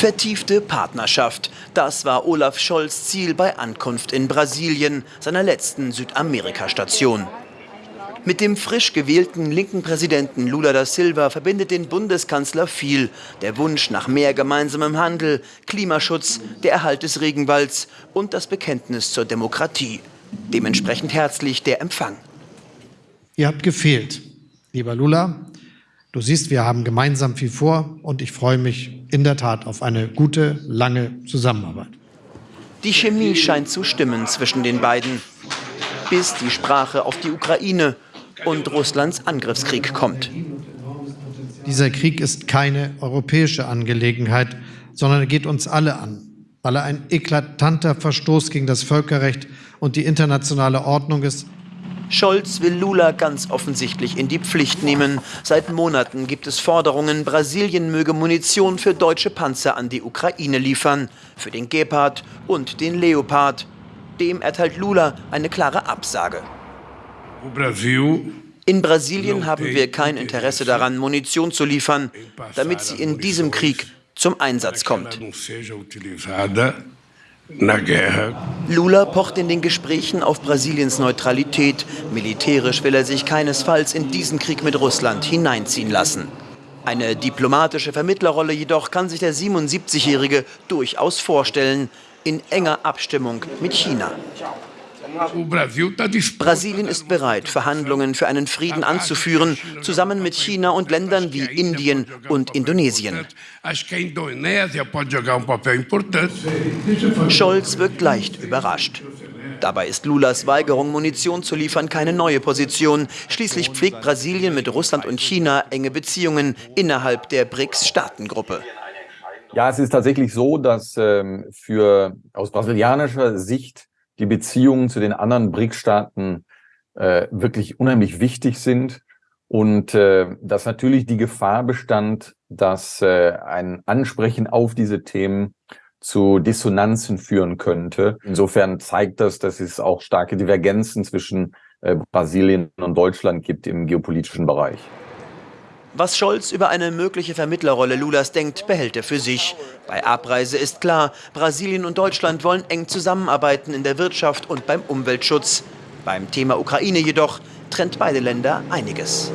Vertiefte Partnerschaft. Das war Olaf Scholz Ziel bei Ankunft in Brasilien, seiner letzten Südamerika-Station. Mit dem frisch gewählten linken Präsidenten Lula da Silva verbindet den Bundeskanzler viel. Der Wunsch nach mehr gemeinsamem Handel, Klimaschutz, der Erhalt des Regenwalds und das Bekenntnis zur Demokratie. Dementsprechend herzlich der Empfang. Ihr habt gefehlt, lieber Lula. Du siehst, wir haben gemeinsam viel vor und ich freue mich in der Tat auf eine gute, lange Zusammenarbeit. Die Chemie scheint zu stimmen zwischen den beiden, bis die Sprache auf die Ukraine und Russlands Angriffskrieg kommt. Dieser Krieg ist keine europäische Angelegenheit, sondern er geht uns alle an, weil er ein eklatanter Verstoß gegen das Völkerrecht und die internationale Ordnung ist. Scholz will Lula ganz offensichtlich in die Pflicht nehmen. Seit Monaten gibt es Forderungen, Brasilien möge Munition für deutsche Panzer an die Ukraine liefern, für den Gepard und den Leopard. Dem erteilt Lula eine klare Absage. In Brasilien haben wir kein Interesse daran, Munition zu liefern, damit sie in diesem Krieg zum Einsatz kommt. Lula pocht in den Gesprächen auf Brasiliens Neutralität. Militärisch will er sich keinesfalls in diesen Krieg mit Russland hineinziehen lassen. Eine diplomatische Vermittlerrolle jedoch kann sich der 77-Jährige durchaus vorstellen, in enger Abstimmung mit China. Brasilien ist bereit, Verhandlungen für einen Frieden anzuführen, zusammen mit China und Ländern wie Indien und Indonesien. Scholz wirkt leicht überrascht. Dabei ist Lulas Weigerung, Munition zu liefern, keine neue Position. Schließlich pflegt Brasilien mit Russland und China enge Beziehungen innerhalb der BRICS-Staatengruppe. Ja, es ist tatsächlich so, dass ähm, für aus brasilianischer Sicht die Beziehungen zu den anderen BRICS-Staaten äh, wirklich unheimlich wichtig sind und äh, dass natürlich die Gefahr bestand, dass äh, ein Ansprechen auf diese Themen zu Dissonanzen führen könnte. Insofern zeigt das, dass es auch starke Divergenzen zwischen äh, Brasilien und Deutschland gibt im geopolitischen Bereich. Was Scholz über eine mögliche Vermittlerrolle Lulas denkt, behält er für sich. Bei Abreise ist klar, Brasilien und Deutschland wollen eng zusammenarbeiten in der Wirtschaft und beim Umweltschutz. Beim Thema Ukraine jedoch trennt beide Länder einiges.